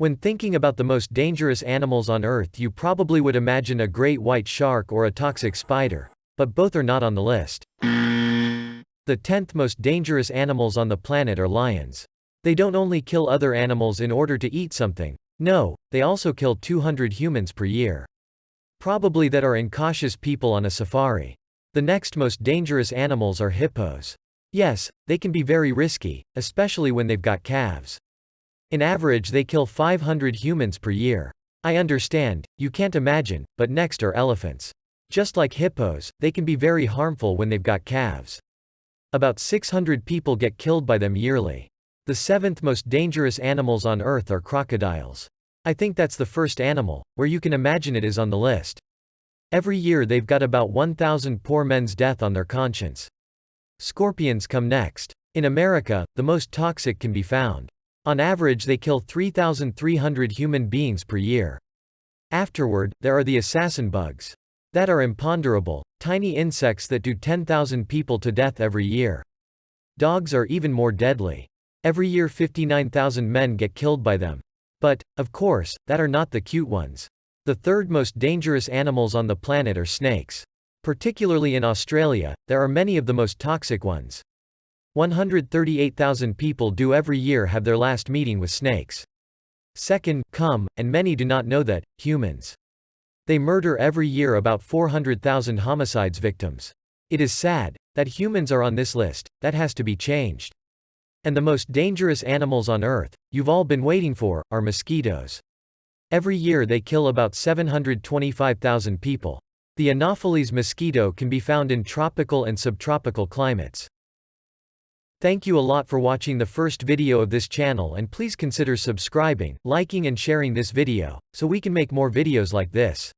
When thinking about the most dangerous animals on Earth you probably would imagine a great white shark or a toxic spider. But both are not on the list. The 10th most dangerous animals on the planet are lions. They don't only kill other animals in order to eat something. No, they also kill 200 humans per year. Probably that are incautious people on a safari. The next most dangerous animals are hippos. Yes, they can be very risky, especially when they've got calves. In average they kill 500 humans per year. I understand, you can't imagine, but next are elephants. Just like hippos, they can be very harmful when they've got calves. About 600 people get killed by them yearly. The seventh most dangerous animals on earth are crocodiles. I think that's the first animal, where you can imagine it is on the list. Every year they've got about 1,000 poor men's death on their conscience. Scorpions come next. In America, the most toxic can be found. On average they kill 3,300 human beings per year. Afterward, there are the assassin bugs. That are imponderable, tiny insects that do 10,000 people to death every year. Dogs are even more deadly. Every year 59,000 men get killed by them. But, of course, that are not the cute ones. The third most dangerous animals on the planet are snakes. Particularly in Australia, there are many of the most toxic ones. 138,000 people do every year have their last meeting with snakes. Second, come, and many do not know that, humans. They murder every year about 400,000 homicides victims. It is sad, that humans are on this list, that has to be changed. And the most dangerous animals on Earth, you've all been waiting for, are mosquitoes. Every year they kill about 725,000 people. The Anopheles mosquito can be found in tropical and subtropical climates. Thank you a lot for watching the first video of this channel and please consider subscribing, liking and sharing this video, so we can make more videos like this.